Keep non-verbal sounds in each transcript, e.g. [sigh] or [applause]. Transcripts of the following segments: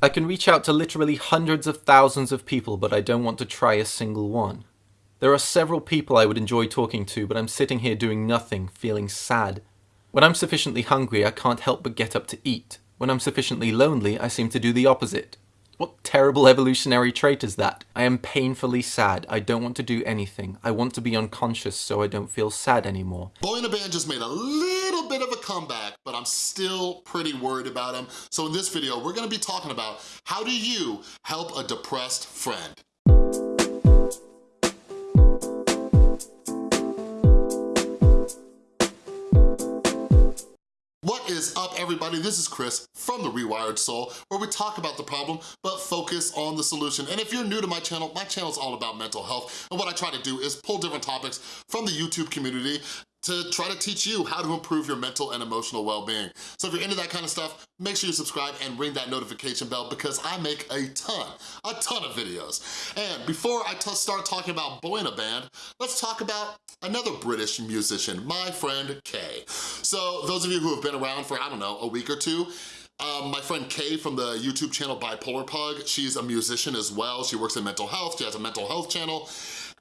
I can reach out to literally hundreds of thousands of people, but I don't want to try a single one. There are several people I would enjoy talking to, but I'm sitting here doing nothing, feeling sad. When I'm sufficiently hungry, I can't help but get up to eat. When I'm sufficiently lonely, I seem to do the opposite. What terrible evolutionary trait is that? I am painfully sad. I don't want to do anything. I want to be unconscious so I don't feel sad anymore. Boy in a Band just made a little bit of a comeback, but I'm still pretty worried about him. So in this video, we're gonna be talking about how do you help a depressed friend? What is up everybody? This is Chris from The Rewired Soul where we talk about the problem but focus on the solution. And if you're new to my channel, my channel is all about mental health and what I try to do is pull different topics from the YouTube community to try to teach you how to improve your mental and emotional well-being. So if you're into that kind of stuff, make sure you subscribe and ring that notification bell because I make a ton, a ton of videos. And before I start talking about Boy in a Band, let's talk about another British musician, my friend Kay. So those of you who have been around for, I don't know, a week or two, um, my friend Kay from the YouTube channel Bipolar Pug, she's a musician as well. She works in mental health, she has a mental health channel,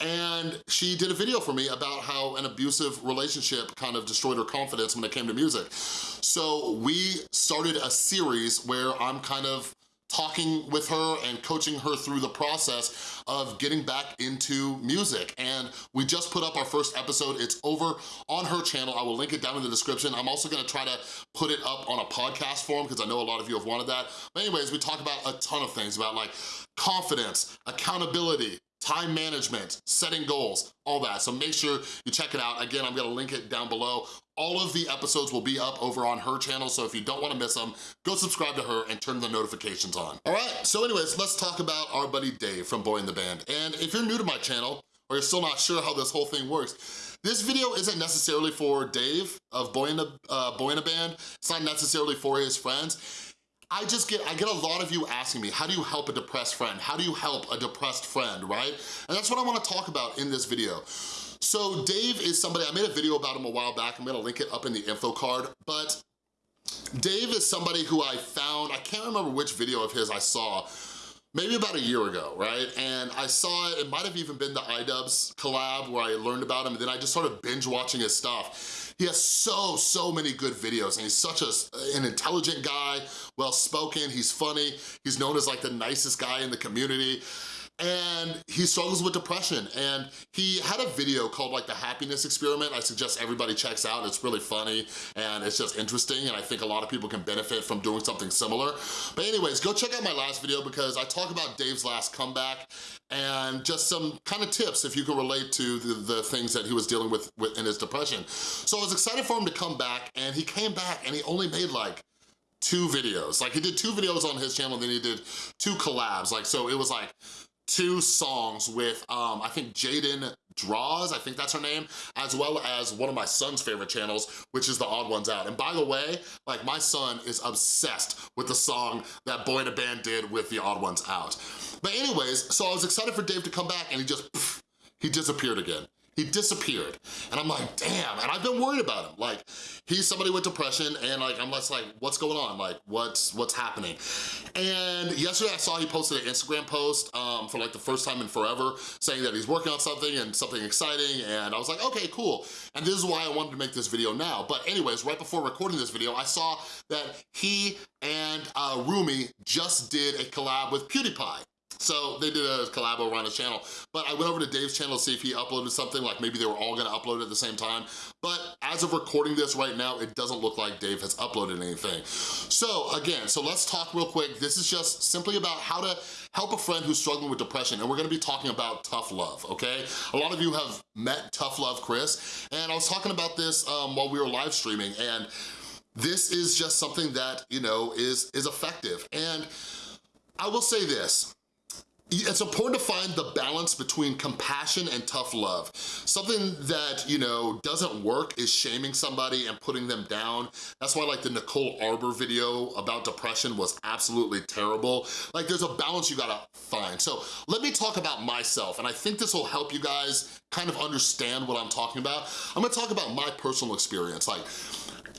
and she did a video for me about how an abusive relationship kind of destroyed her confidence when it came to music. So we started a series where I'm kind of talking with her and coaching her through the process of getting back into music. And we just put up our first episode. It's over on her channel. I will link it down in the description. I'm also gonna try to put it up on a podcast form because I know a lot of you have wanted that. But anyways, we talk about a ton of things about like confidence, accountability, time management, setting goals, all that. So make sure you check it out. Again, I'm gonna link it down below. All of the episodes will be up over on her channel, so if you don't wanna miss them, go subscribe to her and turn the notifications on. All right, so anyways, let's talk about our buddy Dave from Boy in the Band. And if you're new to my channel, or you're still not sure how this whole thing works, this video isn't necessarily for Dave of Boy in, the, uh, Boy in a Band. It's not necessarily for his friends. I just get, I get a lot of you asking me, how do you help a depressed friend? How do you help a depressed friend, right? And that's what I wanna talk about in this video. So Dave is somebody, I made a video about him a while back, I'm gonna link it up in the info card, but Dave is somebody who I found, I can't remember which video of his I saw, maybe about a year ago, right? And I saw it, it might have even been the iDubbbz collab where I learned about him, and then I just started binge watching his stuff. He has so, so many good videos and he's such a, an intelligent guy, well-spoken, he's funny, he's known as like the nicest guy in the community and he struggles with depression. And he had a video called like the happiness experiment. I suggest everybody checks out. It's really funny and it's just interesting and I think a lot of people can benefit from doing something similar. But anyways go check out my last video because I talk about Dave's last comeback and just some kind of tips if you can relate to the, the things that he was dealing with, with in his depression. So I was excited for him to come back and he came back and he only made like two videos. Like he did two videos on his channel, then he did two collabs. Like, so it was like two songs with, um, I think Jaden Draws, I think that's her name, as well as one of my son's favorite channels, which is The Odd Ones Out. And by the way, like my son is obsessed with the song that Boy in a Band did with The Odd Ones Out. But anyways, so I was excited for Dave to come back and he just, pff, he disappeared again. He disappeared. And I'm like, damn, and I've been worried about him. Like, he's somebody with depression and like, I'm just like, what's going on? Like, what's what's happening? And yesterday I saw he posted an Instagram post um, for like the first time in forever saying that he's working on something and something exciting and I was like, okay, cool. And this is why I wanted to make this video now. But anyways, right before recording this video, I saw that he and uh, Roomie just did a collab with PewDiePie. So they did a collab over on his channel. But I went over to Dave's channel to see if he uploaded something, like maybe they were all gonna upload at the same time. But as of recording this right now, it doesn't look like Dave has uploaded anything. So again, so let's talk real quick. This is just simply about how to help a friend who's struggling with depression, and we're gonna be talking about tough love, okay? A lot of you have met Tough Love Chris, and I was talking about this um, while we were live streaming, and this is just something that, you know, is, is effective. And I will say this, it's important to find the balance between compassion and tough love. Something that, you know, doesn't work is shaming somebody and putting them down. That's why like the Nicole Arbour video about depression was absolutely terrible. Like there's a balance you gotta find. So let me talk about myself and I think this will help you guys kind of understand what I'm talking about. I'm gonna talk about my personal experience. Like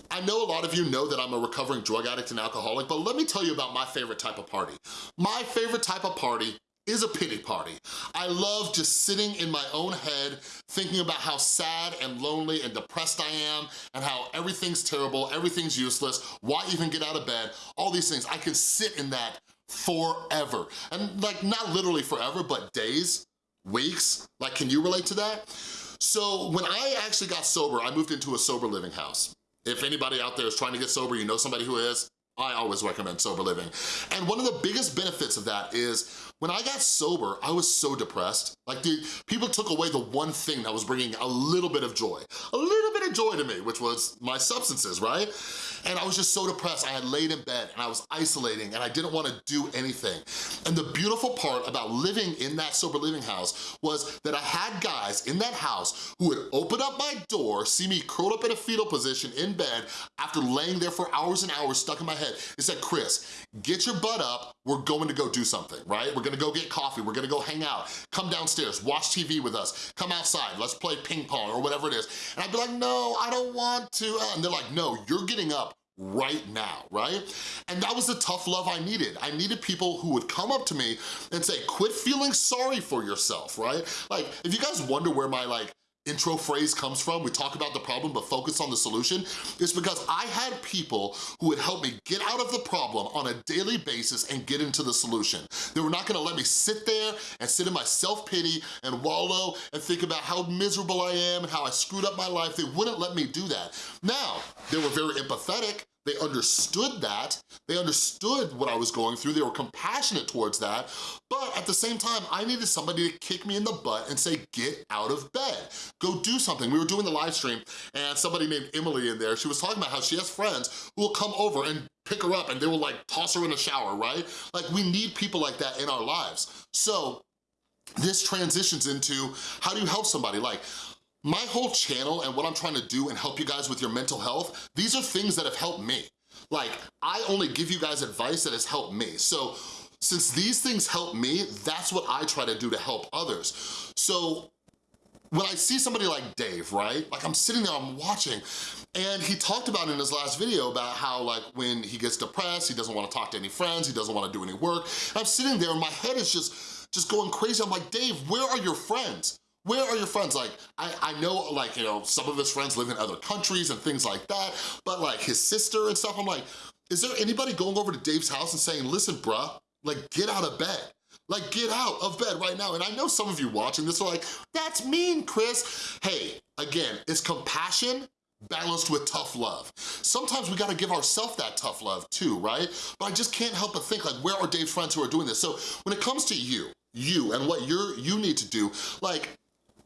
I know a lot of you know that I'm a recovering drug addict and alcoholic, but let me tell you about my favorite type of party. My favorite type of party is a pity party. I love just sitting in my own head, thinking about how sad and lonely and depressed I am, and how everything's terrible, everything's useless, why even get out of bed, all these things. I can sit in that forever. And like, not literally forever, but days, weeks. Like, can you relate to that? So when I actually got sober, I moved into a sober living house. If anybody out there is trying to get sober, you know somebody who is, I always recommend sober living. And one of the biggest benefits of that is when I got sober, I was so depressed. Like, dude, people took away the one thing that was bringing a little bit of joy, a little bit of joy to me, which was my substances, right? And I was just so depressed. I had laid in bed and I was isolating and I didn't wanna do anything. And the beautiful part about living in that sober living house was that I had guys in that house who would open up my door, see me curled up in a fetal position in bed after laying there for hours and hours stuck in my head and said, Chris, get your butt up, we're going to go do something, right? We're gonna go get coffee, we're gonna go hang out, come downstairs, watch TV with us, come outside, let's play ping pong or whatever it is. And I'd be like, no, I don't want to. And they're like, no, you're getting up right now, right? And that was the tough love I needed. I needed people who would come up to me and say, quit feeling sorry for yourself, right? Like, if you guys wonder where my like intro phrase comes from, we talk about the problem but focus on the solution, is because I had people who would help me get out of the problem on a daily basis and get into the solution. They were not gonna let me sit there and sit in my self-pity and wallow and think about how miserable I am and how I screwed up my life. They wouldn't let me do that. Now, they were very empathetic, they understood that. They understood what I was going through. They were compassionate towards that. But at the same time, I needed somebody to kick me in the butt and say, get out of bed. Go do something. We were doing the live stream and somebody named Emily in there, she was talking about how she has friends who will come over and pick her up and they will like toss her in a shower, right? Like we need people like that in our lives. So this transitions into how do you help somebody? Like, my whole channel and what I'm trying to do and help you guys with your mental health, these are things that have helped me. Like, I only give you guys advice that has helped me. So since these things help me, that's what I try to do to help others. So when I see somebody like Dave, right? Like I'm sitting there, I'm watching, and he talked about in his last video about how like when he gets depressed, he doesn't wanna talk to any friends, he doesn't wanna do any work. I'm sitting there and my head is just, just going crazy. I'm like, Dave, where are your friends? Where are your friends? Like, I, I know, like, you know, some of his friends live in other countries and things like that, but like his sister and stuff, I'm like, is there anybody going over to Dave's house and saying, listen, bruh, like, get out of bed. Like, get out of bed right now. And I know some of you watching this are like, that's mean, Chris. Hey, again, it's compassion balanced with tough love. Sometimes we gotta give ourselves that tough love too, right? But I just can't help but think like, where are Dave's friends who are doing this? So when it comes to you, you and what you're you need to do, like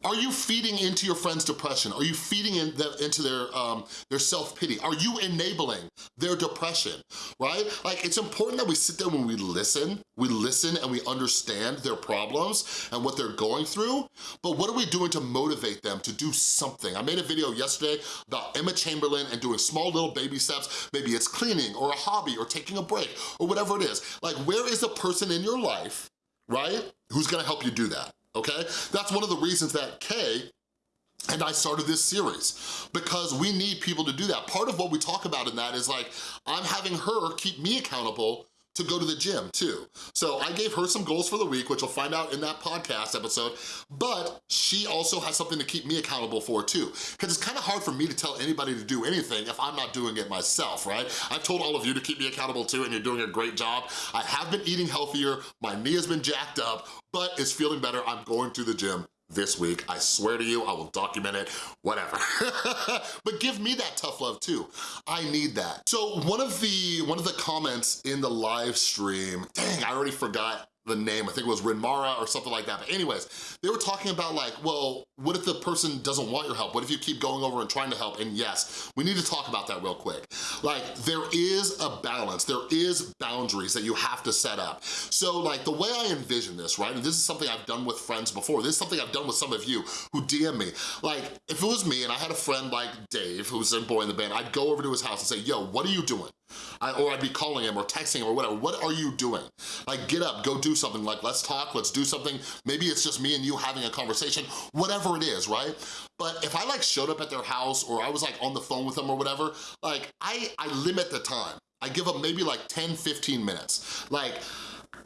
are you feeding into your friend's depression? Are you feeding in the, into their, um, their self-pity? Are you enabling their depression, right? Like, it's important that we sit there when we listen, we listen and we understand their problems and what they're going through, but what are we doing to motivate them to do something? I made a video yesterday about Emma Chamberlain and doing small little baby steps. Maybe it's cleaning or a hobby or taking a break or whatever it is. Like, where is the person in your life, right, who's gonna help you do that? Okay? That's one of the reasons that Kay and I started this series because we need people to do that. Part of what we talk about in that is like, I'm having her keep me accountable to go to the gym too. So I gave her some goals for the week, which you'll find out in that podcast episode, but she also has something to keep me accountable for too. Because it's kind of hard for me to tell anybody to do anything if I'm not doing it myself, right? I've told all of you to keep me accountable too and you're doing a great job. I have been eating healthier, my knee has been jacked up, but it's feeling better. I'm going to the gym this week. I swear to you, I will document it, whatever. [laughs] but give me that tough love too. I need that. So one of the one of the comments in the live stream, dang, I already forgot the name, I think it was Rinmara or something like that. But anyways, they were talking about like, well, what if the person doesn't want your help? What if you keep going over and trying to help? And yes, we need to talk about that real quick. Like, there is a balance, there is boundaries that you have to set up. So like, the way I envision this, right, and this is something I've done with friends before, this is something I've done with some of you who DM me. Like, if it was me and I had a friend like Dave, who's in Boy in the Band, I'd go over to his house and say, yo, what are you doing? I, or I'd be calling him or texting him or whatever, what are you doing? Like, get up, go do something, like let's talk, let's do something. Maybe it's just me and you having a conversation, whatever it is, right? But if I like showed up at their house or I was like on the phone with them or whatever, like I, I limit the time. I give them maybe like 10, 15 minutes. Like,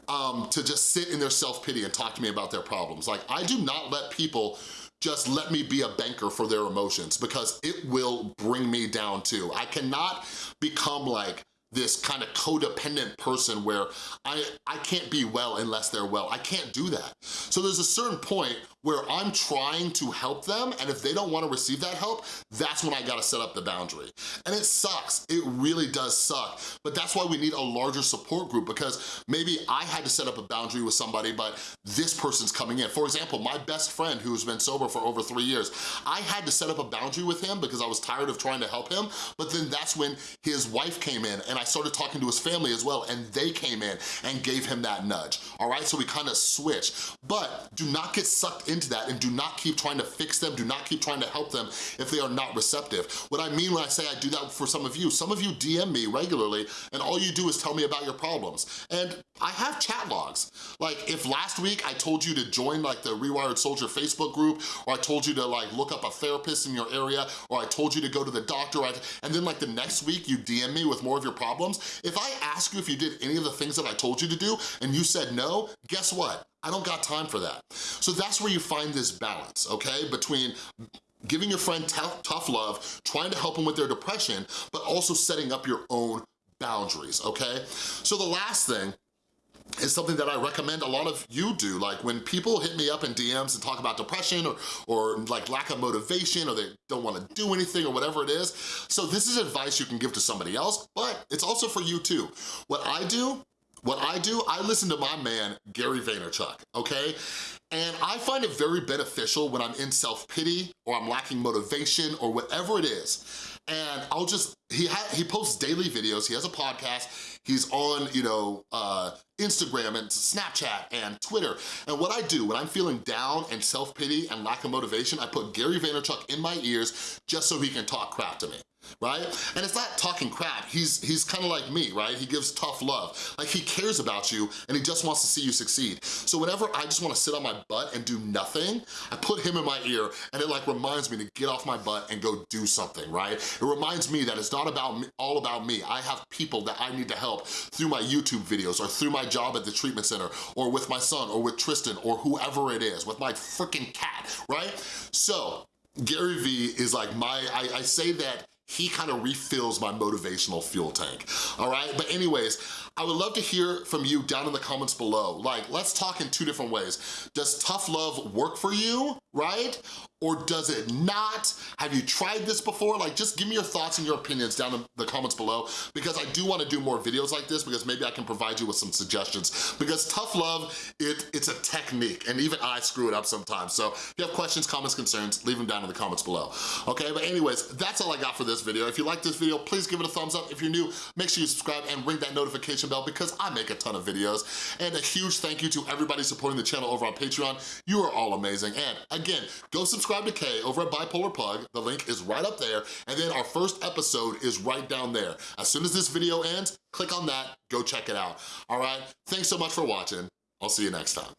um, to just sit in their self-pity and talk to me about their problems. Like, I do not let people just let me be a banker for their emotions because it will bring me down too. I cannot become like this kind of codependent person where I, I can't be well unless they're well. I can't do that. So there's a certain point where I'm trying to help them and if they don't wanna receive that help, that's when I gotta set up the boundary. And it sucks, it really does suck, but that's why we need a larger support group because maybe I had to set up a boundary with somebody, but this person's coming in. For example, my best friend who's been sober for over three years, I had to set up a boundary with him because I was tired of trying to help him, but then that's when his wife came in and I started talking to his family as well and they came in and gave him that nudge, all right? So we kind of switched, but do not get sucked into that and do not keep trying to fix them, do not keep trying to help them if they are not receptive. What I mean when I say I do that for some of you, some of you DM me regularly and all you do is tell me about your problems. And I have chat logs. Like if last week I told you to join like the Rewired Soldier Facebook group, or I told you to like look up a therapist in your area, or I told you to go to the doctor, and then like the next week you DM me with more of your problems, if I ask you if you did any of the things that I told you to do and you said no, guess what? I don't got time for that. So that's where you find this balance, okay? Between giving your friend tough love, trying to help them with their depression, but also setting up your own boundaries, okay? So the last thing is something that I recommend a lot of you do. Like when people hit me up in DMs and talk about depression or, or like lack of motivation or they don't wanna do anything or whatever it is. So this is advice you can give to somebody else, but it's also for you too. What I do what I do, I listen to my man, Gary Vaynerchuk, okay? And I find it very beneficial when I'm in self-pity or I'm lacking motivation or whatever it is. And I'll just, he, he posts daily videos, he has a podcast, he's on, you know, uh, Instagram and Snapchat and Twitter. And what I do when I'm feeling down and self-pity and lack of motivation, I put Gary Vaynerchuk in my ears just so he can talk crap to me right? And it's not talking crap, he's he's kind of like me, right? He gives tough love. Like he cares about you and he just wants to see you succeed. So whenever I just wanna sit on my butt and do nothing, I put him in my ear and it like reminds me to get off my butt and go do something, right? It reminds me that it's not about me, all about me. I have people that I need to help through my YouTube videos or through my job at the treatment center or with my son or with Tristan or whoever it is, with my freaking cat, right? So Gary Vee is like my, I, I say that he kind of refills my motivational fuel tank, all right? But anyways, I would love to hear from you down in the comments below. Like, let's talk in two different ways. Does tough love work for you, right? or does it not? Have you tried this before? Like, just give me your thoughts and your opinions down in the comments below because I do wanna do more videos like this because maybe I can provide you with some suggestions. Because tough love, it, it's a technique and even I screw it up sometimes. So if you have questions, comments, concerns, leave them down in the comments below. Okay, but anyways, that's all I got for this video. If you like this video, please give it a thumbs up. If you're new, make sure you subscribe and ring that notification bell because I make a ton of videos. And a huge thank you to everybody supporting the channel over on Patreon. You are all amazing. And again, go subscribe to Kay over at Bipolar Pug. The link is right up there. And then our first episode is right down there. As soon as this video ends, click on that, go check it out. All right? Thanks so much for watching. I'll see you next time.